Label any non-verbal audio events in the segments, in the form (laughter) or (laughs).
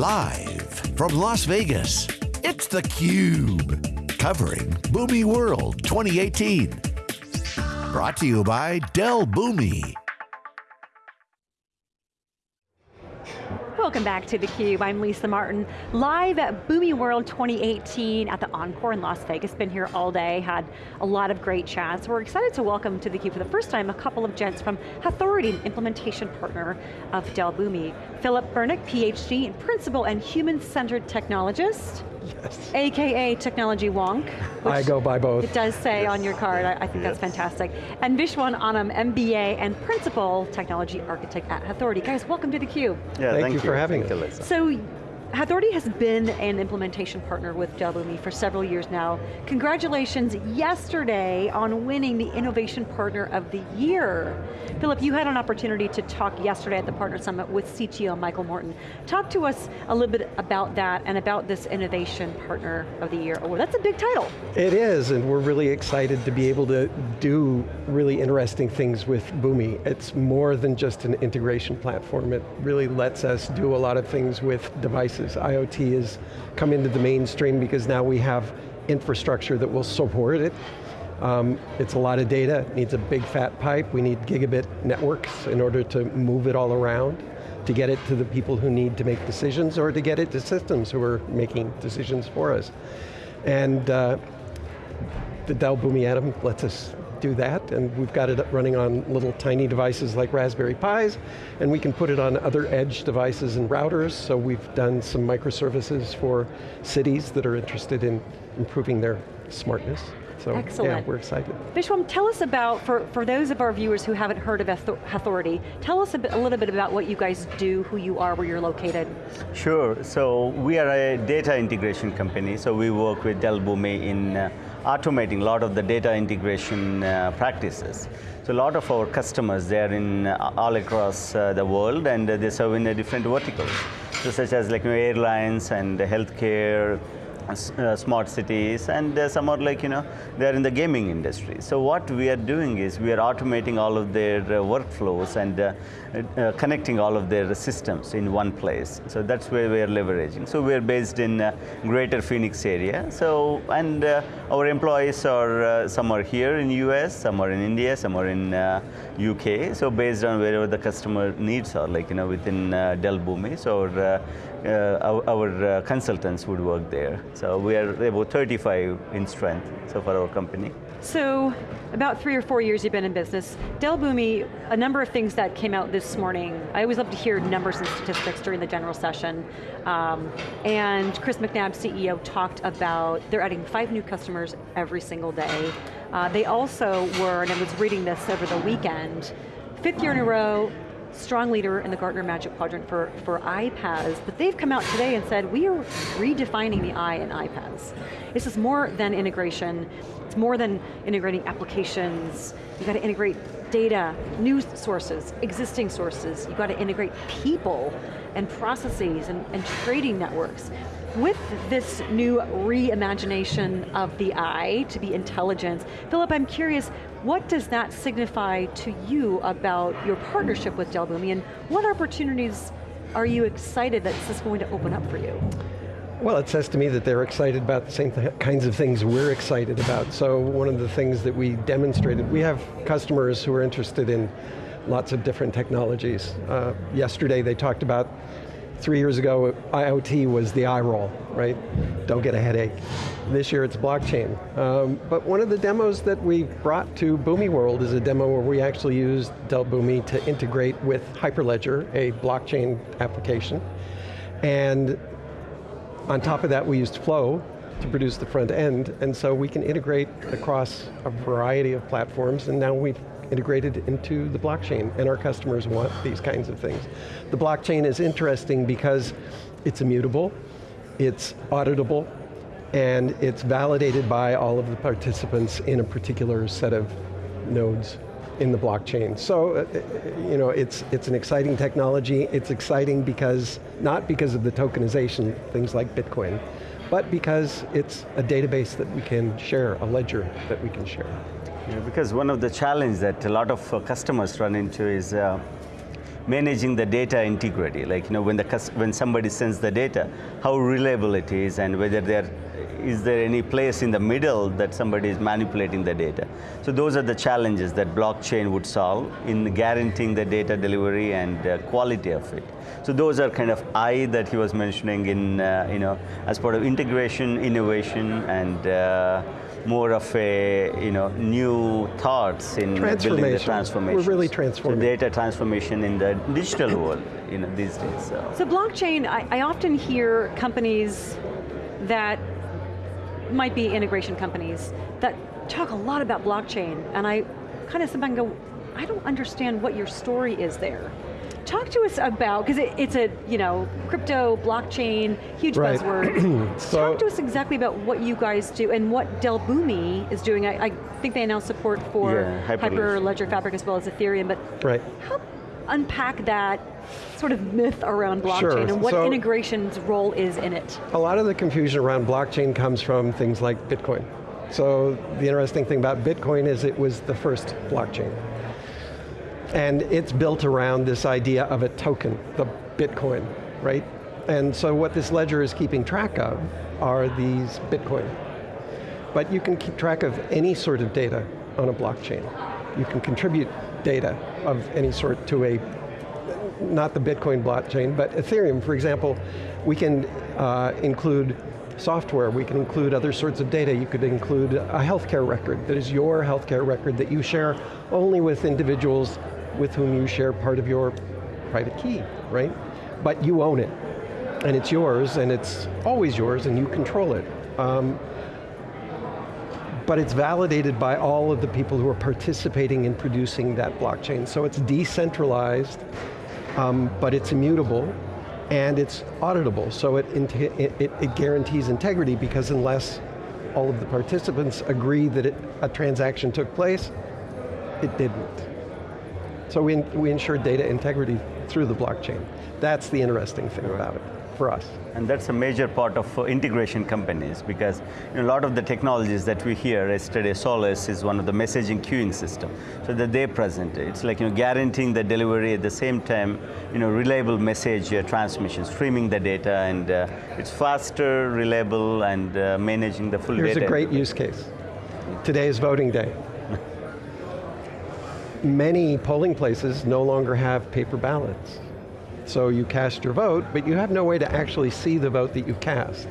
Live from Las Vegas, it's theCUBE. Covering Boomi World 2018. Brought to you by Dell Boomi. Welcome back to theCUBE, I'm Lisa Martin. Live at Boomi World 2018 at the Encore in Las Vegas. Been here all day, had a lot of great chats. We're excited to welcome to theCUBE for the first time a couple of gents from Hathority, implementation partner of Dell Boomi. Philip Bernick, PhD in Principal and Human-Centered Technologist. Yes. AKA Technology Wonk. I go by both. It does say yes. on your card, I, I think yes. that's fantastic. And Vishwam Anam, MBA and Principal Technology Architect at Hathority. Guys, welcome to theCUBE. Yeah, thank, thank you, for having us. So, Hathority has been an implementation partner with Dell Boomi for several years now. Congratulations yesterday on winning the Innovation Partner of the Year. Philip, you had an opportunity to talk yesterday at the Partner Summit with CTO Michael Morton. Talk to us a little bit about that and about this Innovation Partner of the Year award. That's a big title. It is, and we're really excited to be able to do really interesting things with Boomi. It's more than just an integration platform. It really lets us do a lot of things with devices devices. IoT has come into the mainstream because now we have infrastructure that will support it. Um, it's a lot of data, it needs a big fat pipe, we need gigabit networks in order to move it all around, to get it to the people who need to make decisions or to get it to systems who are making decisions for us. And uh, the Dell Boomi Atom lets us do that, and we've got it running on little tiny devices like Raspberry Pis, and we can put it on other edge devices and routers, so we've done some microservices for cities that are interested in improving their smartness. So Excellent. yeah, we're excited. Vishwam, tell us about, for, for those of our viewers who haven't heard of Hathority, tell us a, bit, a little bit about what you guys do, who you are, where you're located. Sure, so we are a data integration company, so we work with Dell Boomi in uh, automating a lot of the data integration uh, practices. So a lot of our customers, they're in uh, all across uh, the world and uh, they serve in different verticals. So such as like you know, airlines and healthcare, uh, smart cities, and uh, some are like, you know, they're in the gaming industry. So what we are doing is we are automating all of their uh, workflows and uh, uh, connecting all of their systems in one place. So that's where we are leveraging. So we're based in uh, greater Phoenix area. So, and our employees are, some are here in US, some are in India, some are in UK. So based on wherever the customer needs are, like, you know, within Dell Boomi. So our, our, our consultants would work there. So we are about 35 in strength, so for our company. So, about three or four years you've been in business. Dell Boomi, a number of things that came out this morning. I always love to hear numbers and statistics during the general session. Um, and Chris McNabb, CEO, talked about they're adding five new customers every single day. Uh, they also were, and I was reading this over the weekend, fifth year in a row, strong leader in the Gartner Magic Quadrant for, for iPaaS, but they've come out today and said, we are redefining the I in iPaaS. This is more than integration, it's more than integrating applications, you got to integrate data, news sources, existing sources, you got to integrate people and processes and, and trading networks. With this new reimagination of the I to be intelligence, Philip, I'm curious, what does that signify to you about your partnership with Dell Boomi and what opportunities are you excited that this is going to open up for you? Well, it says to me that they're excited about the same th kinds of things we're excited about. So one of the things that we demonstrated, we have customers who are interested in lots of different technologies. Uh, yesterday they talked about Three years ago, IoT was the eye roll, right? Don't get a headache. This year it's blockchain. Um, but one of the demos that we brought to Boomi World is a demo where we actually used Dell Boomi to integrate with Hyperledger, a blockchain application. And on top of that, we used Flow to produce the front end, and so we can integrate across a variety of platforms, and now we've integrated into the blockchain, and our customers want these kinds of things. The blockchain is interesting because it's immutable, it's auditable, and it's validated by all of the participants in a particular set of nodes in the blockchain. So, uh, you know, it's, it's an exciting technology. It's exciting because, not because of the tokenization, things like Bitcoin, but because it's a database that we can share, a ledger that we can share. Because one of the challenges that a lot of uh, customers run into is uh, managing the data integrity, like you know, when, the, when somebody sends the data, how reliable it is and whether there is there any place in the middle that somebody is manipulating the data. So those are the challenges that blockchain would solve in guaranteeing the data delivery and uh, quality of it. So those are kind of I that he was mentioning in, uh, you know, as part of integration, innovation, and uh, more of a you know new thoughts in building the transformation. We're really transforming. So data transformation in the digital world you know, these days. So, so blockchain, I, I often hear companies that might be integration companies that talk a lot about blockchain and I kind of sometimes go, I don't understand what your story is there. Talk to us about, because it, it's a, you know, crypto, blockchain, huge right. buzzword. (clears throat) so, Talk to us exactly about what you guys do and what Dell Boomi is doing. I, I think they announced support for yeah, Hyperledger Fabric as well as Ethereum, but right. help unpack that sort of myth around blockchain sure. and what so, integration's role is in it. A lot of the confusion around blockchain comes from things like Bitcoin. So the interesting thing about Bitcoin is it was the first blockchain. And it's built around this idea of a token, the Bitcoin, right? And so what this ledger is keeping track of are these Bitcoin. But you can keep track of any sort of data on a blockchain. You can contribute data of any sort to a, not the Bitcoin blockchain, but Ethereum, for example, we can uh, include software, we can include other sorts of data. You could include a healthcare record that is your healthcare record that you share only with individuals with whom you share part of your private key, right? But you own it, and it's yours, and it's always yours, and you control it. Um, but it's validated by all of the people who are participating in producing that blockchain. So it's decentralized, um, but it's immutable, and it's auditable, so it, it, it, guarantees integrity because unless all of the participants agree that it, a transaction took place, it didn't. So we, we ensure data integrity through the blockchain. That's the interesting thing about it for us. And that's a major part of uh, integration companies because you know, a lot of the technologies that we hear, yesterday Solace is one of the messaging queuing system, so that they present it. It's like you know, guaranteeing the delivery at the same time, you know, reliable message uh, transmission, streaming the data, and uh, it's faster, reliable, and uh, managing the full Here's data. Here's a great use case. Today is voting day. Many polling places no longer have paper ballots. So you cast your vote, but you have no way to actually see the vote that you cast.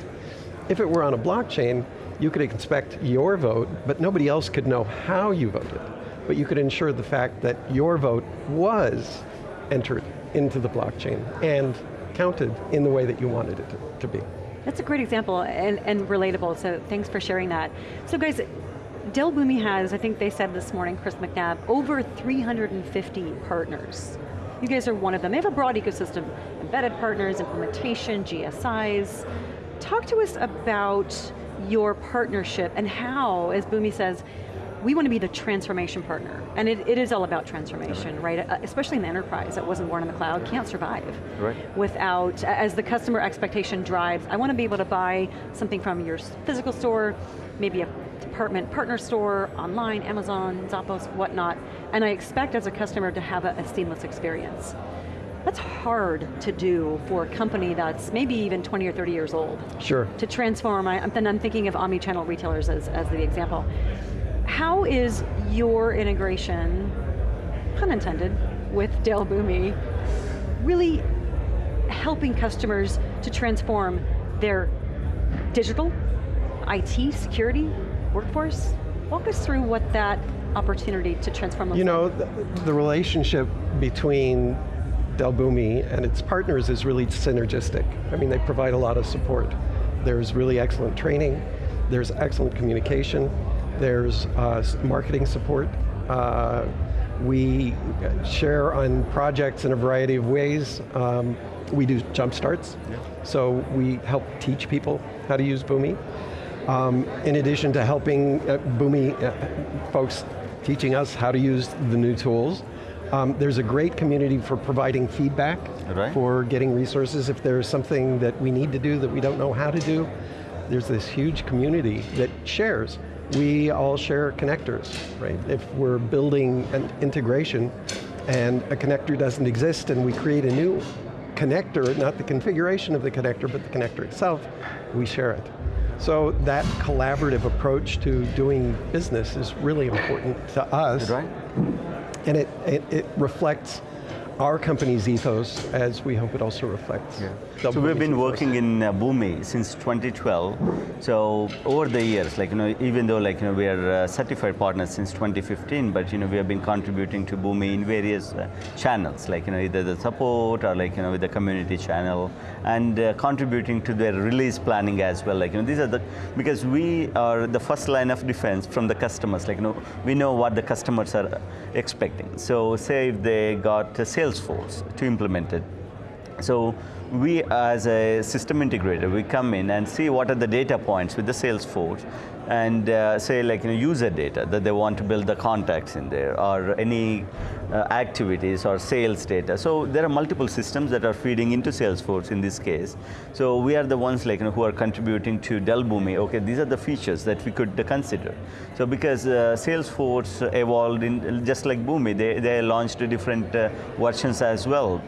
If it were on a blockchain, you could inspect your vote, but nobody else could know how you voted. But you could ensure the fact that your vote was entered into the blockchain and counted in the way that you wanted it to, to be. That's a great example and, and relatable, so thanks for sharing that. So guys, Dell Boomi has, I think they said this morning, Chris McNabb, over 350 partners. You guys are one of them. They have a broad ecosystem, embedded partners, implementation, GSIs. Talk to us about your partnership and how, as Boomi says, we want to be the transformation partner. And it, it is all about transformation, right? right? Uh, especially in the enterprise that wasn't born in the cloud, can't survive right. without, as the customer expectation drives, I want to be able to buy something from your physical store, maybe a department partner store, online, Amazon, Zappos, whatnot, and I expect as a customer to have a, a seamless experience. That's hard to do for a company that's maybe even 20 or 30 years old. Sure. To transform, I, then I'm thinking of omni-channel retailers as, as the example. How is your integration, pun intended, with Dell Boomi, really helping customers to transform their digital, IT, security, workforce? Walk us through what that opportunity to transform You know, the, the, relationship between Dell Boomi and its partners is really synergistic. I mean, they provide a lot of support. There's really excellent training, there's excellent communication, there's uh, marketing support. Uh, we share on projects in a variety of ways. Um, we do jump starts, yeah. so we help teach people how to use Boomi. Um, in addition to helping uh, Boomi uh, folks teaching us how to use the new tools, um, there's a great community for providing feedback, right. for getting resources. If there's something that we need to do that we don't know how to do, there's this huge community that shares. We all share connectors, right? If we're building an integration, and a connector doesn't exist and we create a new connector, not the configuration of the connector, but the connector itself, we share it. So that collaborative approach to doing business is really important to us. Right. And it, it, it reflects our company's ethos as we hope it also reflects. Yeah. So we've been ethos. working in uh, Boomi since 2012. So over the years, like you know, even though like you know we are uh, certified partners since 2015, but you know we have been contributing to Boomi in various uh, channels, like you know either the support or like you know with the community channel, and uh, contributing to their release planning as well. Like you know these are the because we are the first line of defense from the customers. Like you know we know what the customers are expecting. So say if they got a Salesforce to implement it, so we as a system integrator, we come in and see what are the data points with the Salesforce and uh, say like you know, user data that they want to build the contacts in there or any uh, activities or sales data. So there are multiple systems that are feeding into Salesforce in this case. So we are the ones like you know, who are contributing to Dell Boomi. Okay, these are the features that we could consider. So because uh, Salesforce evolved in just like Boomi, they, they launched different uh, versions as well.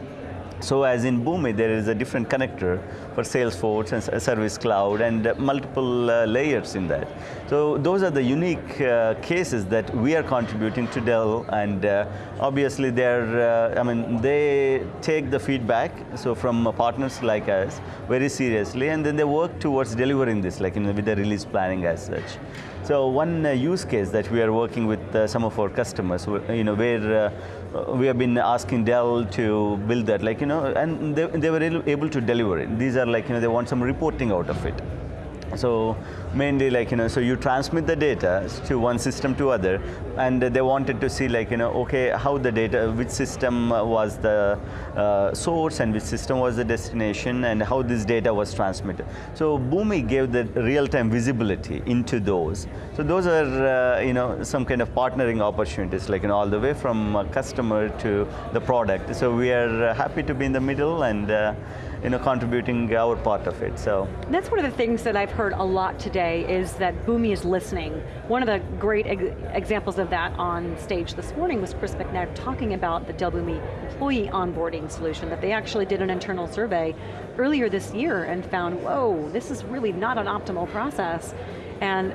So as in Boomi, there is a different connector for Salesforce and Service Cloud and multiple uh, layers in that. So those are the unique uh, cases that we are contributing to Dell and uh, obviously they're, uh, I mean, they take the feedback, so from partners like us, very seriously and then they work towards delivering this, like you know, with the release planning as such. So one uh, use case that we are working with uh, some of our customers, you know, where uh, we have been asking Dell to build that, like you know, and they, they were able- able to deliver it. These are like you know, they want some reporting out of it. So mainly like, you know, so you transmit the data to one system to other and they wanted to see like, you know, okay, how the data, which system was the uh, source and which system was the destination and how this data was transmitted. So Boomi gave the real-time visibility into those. So those are, uh, you know, some kind of partnering opportunities like, you know, all the way from customer to the product. So we are happy to be in the middle and, uh, you know, contributing our part of it, so. That's one of the things that I've heard a lot today is that Boomi is listening. One of the great ex examples of that on stage this morning was Chris McNabb talking about the Dell Boomi employee onboarding solution that they actually did an internal survey earlier this year and found, whoa, this is really not an optimal process. And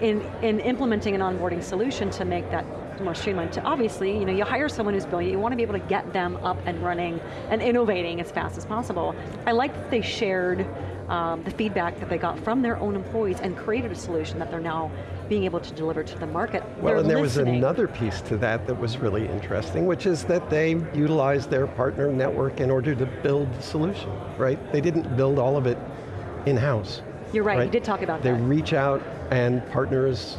in, in implementing an onboarding solution to make that more streamlined, to obviously, you know, you hire someone who's brilliant, you want to be able to get them up and running and innovating as fast as possible. I like that they shared um, the feedback that they got from their own employees and created a solution that they're now being able to deliver to the market. Well, They're and there listening. was another piece to that that was really interesting, which is that they utilized their partner network in order to build the solution, right? They didn't build all of it in-house. You're right, you did talk about they that. They reach out and partners,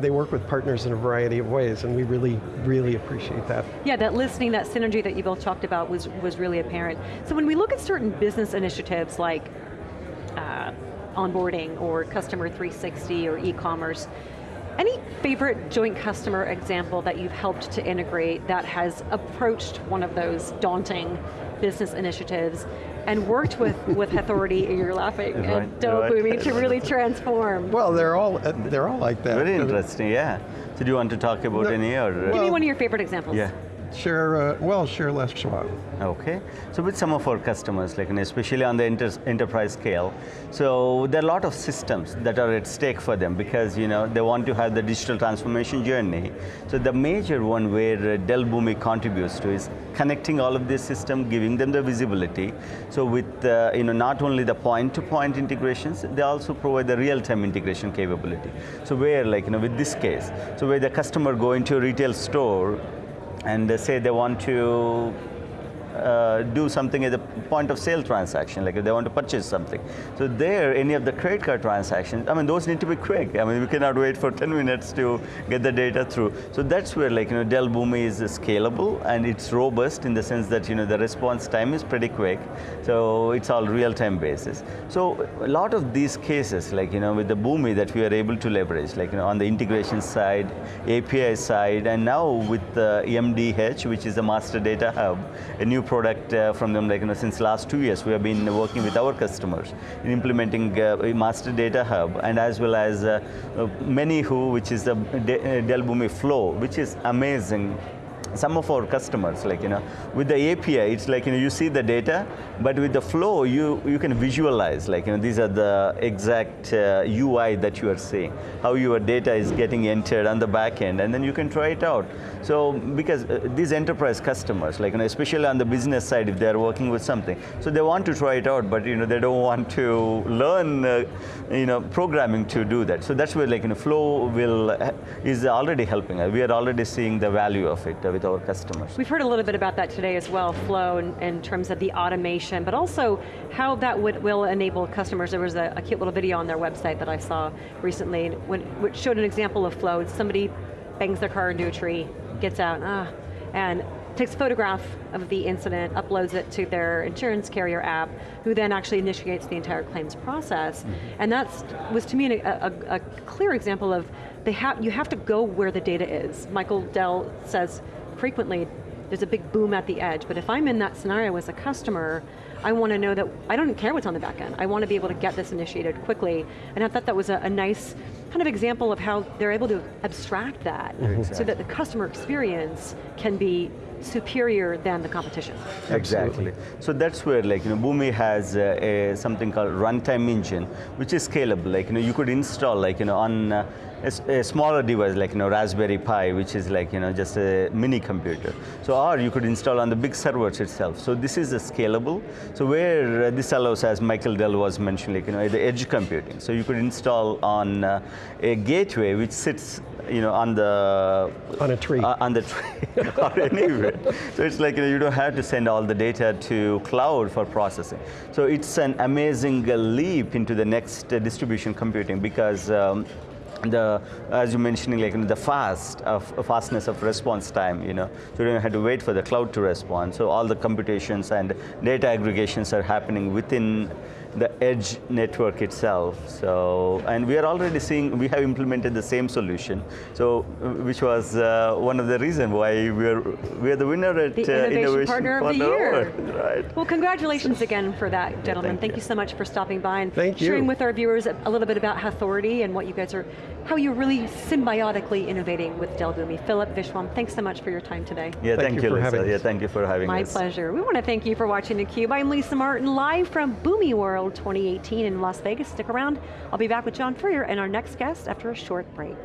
they- work with partners in a variety of ways, and we really, really appreciate that. Yeah, that listening, that synergy that you both talked about was, was really apparent. So when we look at certain business initiatives like uh, onboarding or customer 360 or e-commerce, any favorite joint customer example that you've helped to integrate that has approached one of those daunting business initiatives and worked with, with Hathority, you're laughing, Right, and Dell right. Boomi to really transform? Well, they're all, uh, they're all like that. Very interesting, yeah. So do you want to talk about No, any or? Give me one of your favorite examples. yeah. Share, uh, well, share Les Schwab. Okay, so with some of our customers, like especially on the enter enterprise scale, so there are a lot of systems that are at stake for them because you know they want to have the digital transformation journey. So the major one where uh, Dell Boomi contributes to is connecting all of this system, giving them the visibility. So with uh, you know not only the point-to-point integrations, they also provide the real-time integration capability. So where like you know with this case, so where the customer go into a retail store and they say they want to uh, do something at the point of sale transaction, like if they want to purchase something. So there, any of the credit card transactions, I mean, those need to be quick. I mean, we cannot wait for (laughs) 10 minutes to get the data through. So that's where, like, you know, Dell Boomi is scalable and it's robust in the sense that, you know, the response time is pretty quick. So it's all real-time basis. So a lot of these cases, like, you know, with the Boomi that we are able to leverage, like, you know, on the integration side, API side, and now with the MDH, which is the Master Data Hub, a new product uh, from them, like, you know, since last two years, we have been working with our customers in implementing uh, Master Data Hub, and as well as uh, uh, ManyWho, which is the uh, Dell Boomi Flow, which is amazing some of our customers, like you know, with the API, it's like you know, you see the data, but with the flow, you you can visualize, like you know, these are the exact uh, UI that you are seeing, how your data is getting entered on the back end, and then you can try it out. So because uh, these enterprise customers, like you know, especially on the business side, if they are working with something, so they want to try it out, but you know, they don't want to learn, uh, you know, programming to do that. So that's where like you know, Flow will is already helping us. We are already seeing the value of it with our customers. We've heard a little bit about that today as well, Flow, in, in terms of the automation, but also how that would, will enable customers. There was a, a, cute little video on their website that I saw recently, which showed an example of Flow. Somebody bangs their car into a tree, gets out, ah, and takes a photograph of the incident, uploads it to their insurance carrier app, who then actually initiates the entire claims process. Mm -hmm. And that was to me a, a, a clear example of they have, you have to go where the data is. Michael Dell says frequently, there's a big boom at the edge, but if I'm in that scenario as a customer, I want to know that, I don't care what's on the back end. I want to be able to get this initiated quickly. And I thought that was a, a nice kind of example of how they're able to abstract that exactly. so that the customer experience can be superior than the competition. Exactly. So that's where like, you know, Boomi has uh, a, something called runtime engine, which is scalable. Like, you know, you could install like, you know, on uh, a, a, smaller device like, you know, Raspberry Pi, which is like, you know, just a mini computer. So, or you could install on the big servers itself. So this is a scalable. So where uh, this allows, as Michael Dell was mentioning, like, you know, the edge computing. So you could install on uh, a gateway which sits you know, on the on a tree, uh, on the tree (laughs) or anywhere. so it's like you, know, you don't have to send all the data to cloud for processing. So it's an amazing leap into the next uh, distribution computing because. Um, the uh, as you mentioning like you know, the fast uh, of fastness of response time you know. So you don't have to wait for the cloud to respond. So all the computations and data aggregations are happening within the edge network itself. So, and we are already seeing, we have implemented the same solution. So, which was uh, one of the reasons why we are, we are the winner at the uh, Innovation, Innovation Partner, Partner of the Year. Right. Well, congratulations again for that, gentlemen. Yeah, thank, thank you. you. so much for stopping by and thank sharing you. with our viewers a little bit about Hathority and what you guys are, how you're really symbiotically innovating with Dell Boomi. Philip Vishwam, thanks so much for your time today. Yeah, thank, thank you, for Lisa. having us. Yeah, thank you for having My us. My pleasure. We want to thank you for watching theCUBE. I'm Lisa Martin, live from Boomi World 2018 in Las Vegas. Stick around. I'll be back with John Furrier and our next guest after a short break.